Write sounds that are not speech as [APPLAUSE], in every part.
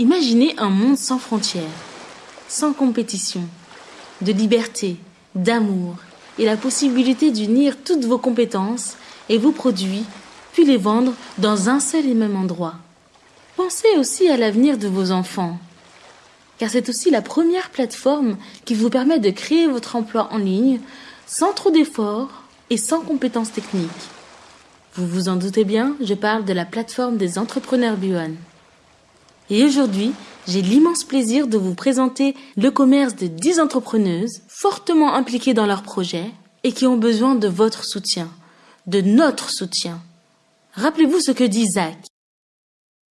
Imaginez un monde sans frontières, sans compétition, de liberté, d'amour et la possibilité d'unir toutes vos compétences et vos produits, puis les vendre dans un seul et même endroit. Pensez aussi à l'avenir de vos enfants, car c'est aussi la première plateforme qui vous permet de créer votre emploi en ligne sans trop d'efforts et sans compétences techniques. Vous vous en doutez bien, je parle de la plateforme des entrepreneurs Buan. Et aujourd'hui, j'ai l'immense plaisir de vous présenter le commerce de 10 entrepreneuses fortement impliquées dans leurs projets et qui ont besoin de votre soutien, de notre soutien. Rappelez-vous ce que dit Zach.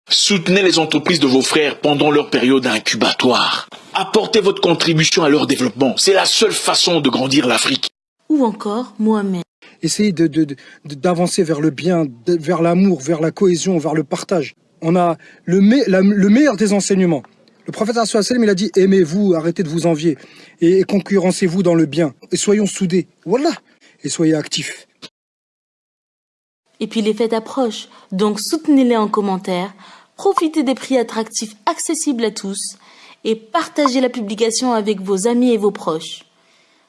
Soutenez les entreprises de vos frères pendant leur période incubatoire. Apportez votre contribution à leur développement. C'est la seule façon de grandir l'Afrique. Ou encore Mohamed essayer d'avancer de, vers le bien, vers l'amour, vers la cohésion, vers le partage. On a le, le meilleur des enseignements. Le prophète il a dit aimez-vous, arrêtez de vous envier et, concurrencez-vous dans le bien et soyons soudés. Voilà et soyez actifs. Et puis les fêtes approchent, donc soutenez-les en commentaire, profitez des prix attractifs accessibles à tous et partagez la publication avec vos amis et vos proches.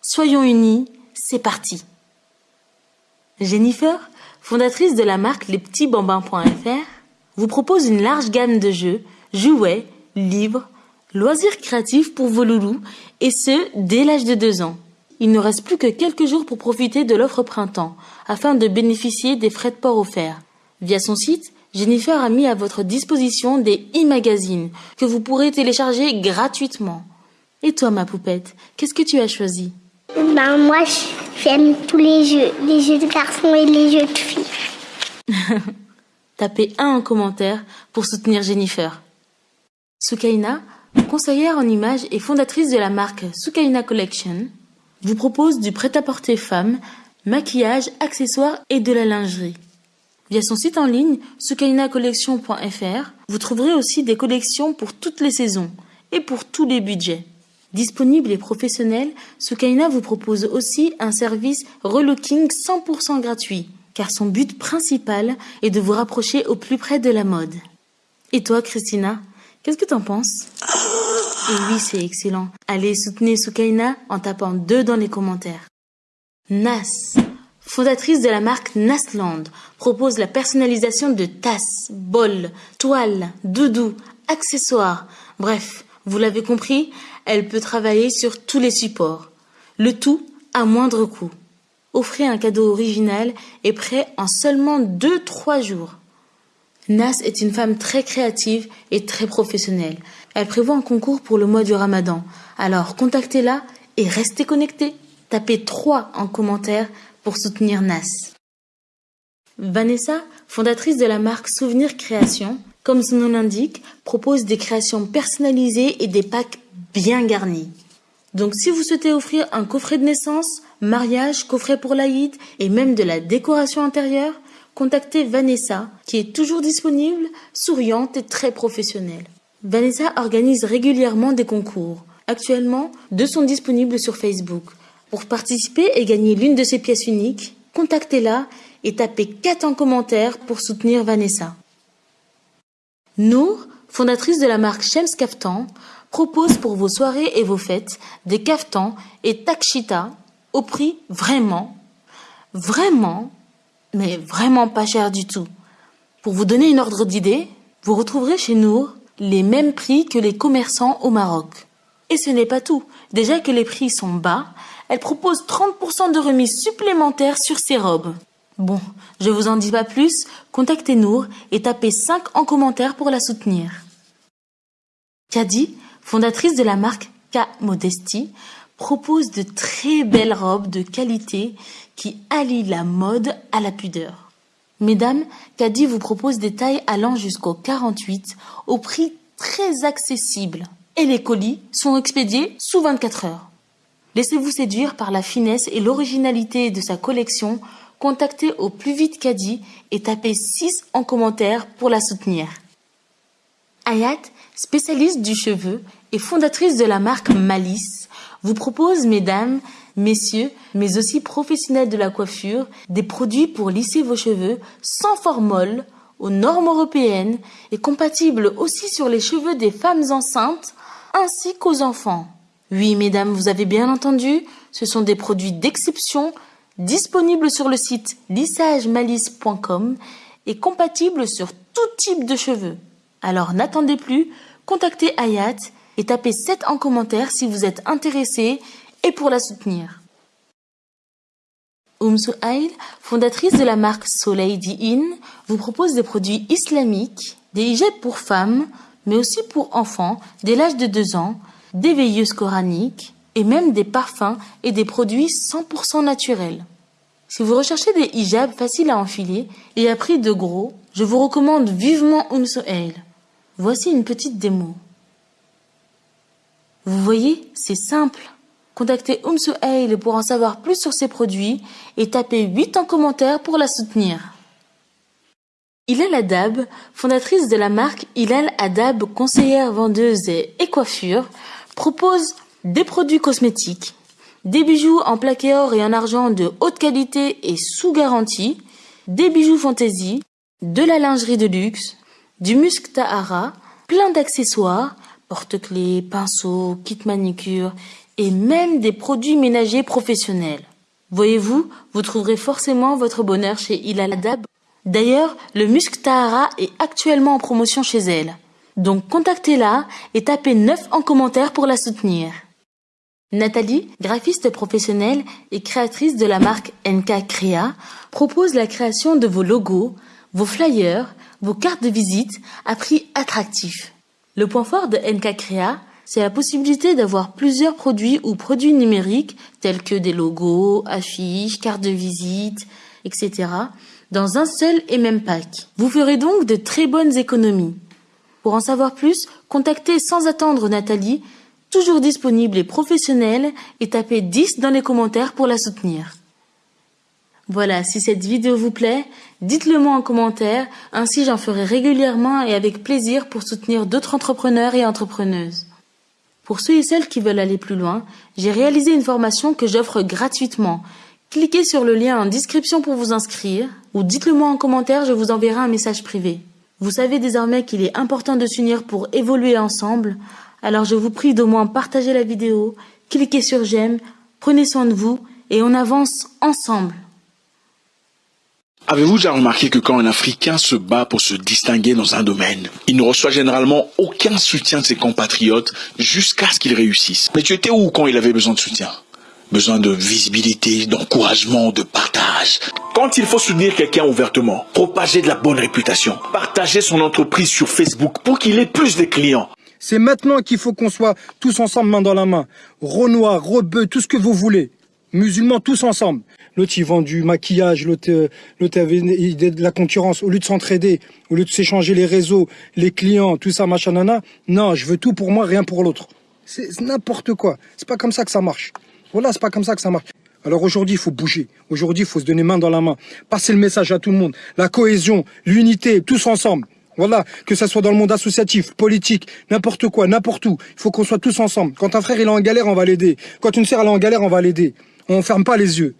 Soyons unis, c'est parti. Jennifer, fondatrice de la marque lespetitsbambins.fr, vous propose une large gamme de jeux, jouets, livres, loisirs créatifs pour vos loulous, et ce, dès l'âge de 2 ans. Il ne reste plus que quelques jours pour profiter de l'offre printemps, afin de bénéficier des frais de port offerts. Via son site, Jennifer a mis à votre disposition des e-magazines que vous pourrez télécharger gratuitement. Et toi, ma poupette, qu'est-ce que tu as choisi? Ben moi, j'aime tous les jeux, les jeux de garçons et les jeux de filles. [LAUGHS] Tapez un en commentaire pour soutenir Jennifer. Sukaina, conseillère en images et fondatrice de la marque Sukaina Collection, vous propose du prêt-à-porter femme, maquillage, accessoires et de la lingerie. Via son site en ligne sukainacollection.fr, vous trouverez aussi des collections pour toutes les saisons et pour tous les budgets. Disponible et professionnel, Sukaina vous propose aussi un service relooking 100% gratuit, car son but principal est de vous rapprocher au plus près de la mode. Et toi, Christina, qu'est-ce que t'en penses? Oui, c'est excellent. Allez soutenir Sukaina en tapant deux dans les commentaires. Nas, fondatrice de la marque Nasland, propose la personnalisation de tasses, bols, toiles, doudous, accessoires, bref, vous l'avez compris, elle peut travailler sur tous les supports. Le tout à moindre coût. Offrez un cadeau original et prêt en seulement 2-3 jours. Nas est une femme très créative et très professionnelle. Elle prévoit un concours pour le mois du ramadan. Alors contactez-la et restez connectés. Tapez 3 en commentaire pour soutenir Nas. Vanessa, fondatrice de la marque Souvenir Création, comme son nom l'indique, propose des créations personnalisées et des packs bien garnis. Donc si vous souhaitez offrir un coffret de naissance, mariage, coffret pour l'Aïd et même de la décoration intérieure, contactez Vanessa qui est toujours disponible, souriante et très professionnelle. Vanessa organise régulièrement des concours. Actuellement, deux sont disponibles sur Facebook. Pour participer et gagner l'une de ces pièces uniques, contactez-la et tapez 4 en commentaire pour soutenir Vanessa. Nour, fondatrice de la marque Shems Kaftan, propose pour vos soirées et vos fêtes des kaftans et takshita au prix vraiment, vraiment, mais vraiment pas cher du tout. Pour vous donner une ordre d'idée, vous retrouverez chez Nour les mêmes prix que les commerçants au Maroc. Et ce n'est pas tout. Déjà que les prix sont bas, elle propose 30% de remise supplémentaire sur ses robes. Bon, je vous en dis pas plus, contactez Nour et tapez 5 en commentaire pour la soutenir. Kadi, fondatrice de la marque K Modesty, propose de très belles robes de qualité qui allient la mode à la pudeur. Mesdames, Kadi vous propose des tailles allant jusqu'au 48 au prix très accessible et les colis sont expédiés sous 24 heures. Laissez-vous séduire par la finesse et l'originalité de sa collection contactez au plus vite Kadi et tapez 6 en commentaire pour la soutenir. Ayat, spécialiste du cheveu et fondatrice de la marque Malice, vous propose, mesdames, messieurs, mais aussi professionnels de la coiffure, des produits pour lisser vos cheveux sans formol aux normes européennes et compatible aussi sur les cheveux des femmes enceintes ainsi qu'aux enfants. Oui, mesdames, vous avez bien entendu, ce sont des produits d'exception disponibles sur le site lissagemalice.com et compatibles sur tout type de cheveux. Alors n'attendez plus, contactez Ayat et tapez 7 en commentaire si vous êtes intéressé et pour la soutenir. Oum fondatrice de la marque Soleil Di-In, vous propose des produits islamiques, des hijabs pour femmes, mais aussi pour enfants dès l'âge de 2 ans, des veilleuses coraniques et même des parfums et des produits 100% naturels. Si vous recherchez des hijabs faciles à enfiler et à prix de gros, je vous recommande vivement Oum. Voici une petite démo. Vous voyez, c'est simple. Contactez Oum Souhail pour en savoir plus sur ses produits et tapez 8 en commentaire pour la soutenir. Hilal Adab, fondatrice de la marque Hilal Adab, conseillère vendeuse et coiffure, propose des produits cosmétiques, des bijoux en plaqué or et en argent de haute qualité et sous garantie, des bijoux fantaisie, de la lingerie de luxe, du musc tahara, plein d'accessoires, porte-clés, pinceaux, kits manicure et même des produits ménagers professionnels. Voyez-vous, vous trouverez forcément votre bonheur chez Hilal Adab. D'ailleurs, le musc tahara est actuellement en promotion chez elle. Donc contactez-la et tapez 9 en commentaire pour la soutenir. Nathalie, graphiste professionnelle et créatrice de la marque NK Crea, propose la création de vos logos, vos flyers, vos cartes de visite à prix attractif. Le point fort de NK Crea, c'est la possibilité d'avoir plusieurs produits ou produits numériques tels que des logos, affiches, cartes de visite, etc. dans un seul et même pack. Vous ferez donc de très bonnes économies. Pour en savoir plus, contactez sans attendre Nathalie, toujours disponible et professionnelle, et tapez 10 dans les commentaires pour la soutenir. Voilà, si cette vidéo vous plaît, dites-le moi en commentaire, ainsi j'en ferai régulièrement et avec plaisir pour soutenir d'autres entrepreneurs et entrepreneuses. Pour ceux et celles qui veulent aller plus loin, j'ai réalisé une formation que j'offre gratuitement. Cliquez sur le lien en description pour vous inscrire, ou dites-le moi en commentaire, je vous enverrai un message privé. Vous savez désormais qu'il est important de s'unir pour évoluer ensemble, alors je vous prie d'au moins partager la vidéo, cliquez sur j'aime, prenez soin de vous et on avance ensemble. Avez-vous déjà remarqué que quand un Africain se bat pour se distinguer dans un domaine, il ne reçoit généralement aucun soutien de ses compatriotes jusqu'à ce qu'il réussisse? Mais tu étais où quand il avait besoin de soutien? Besoin de visibilité, d'encouragement, de partage. Quand il faut soutenir quelqu'un ouvertement, propager de la bonne réputation, partager son entreprise sur Facebook pour qu'il ait plus de clients. C'est maintenant qu'il faut qu'on soit tous ensemble main dans la main. Renoir, rebeu, tout ce que vous voulez. Musulmans tous ensemble. L'autre il vend du maquillage, l'autre euh, avait de la concurrence. Au lieu de s'entraider, au lieu de s'échanger les réseaux, les clients, tout ça, machin, nana. Non, je veux tout pour moi, rien pour l'autre. C'est n'importe quoi. C'est pas comme ça que ça marche. Voilà, c'est pas comme ça que ça marche. Alors aujourd'hui, il faut bouger. Aujourd'hui, il faut se donner main dans la main. Passer le message à tout le monde. La cohésion, l'unité, tous ensemble. Voilà, que ça soit dans le monde associatif, politique, n'importe quoi, n'importe où. Il faut qu'on soit tous ensemble. Quand un frère il est en galère, on va l'aider. Quand une sœur elle est en galère, on va l'aider. On ferme pas les yeux.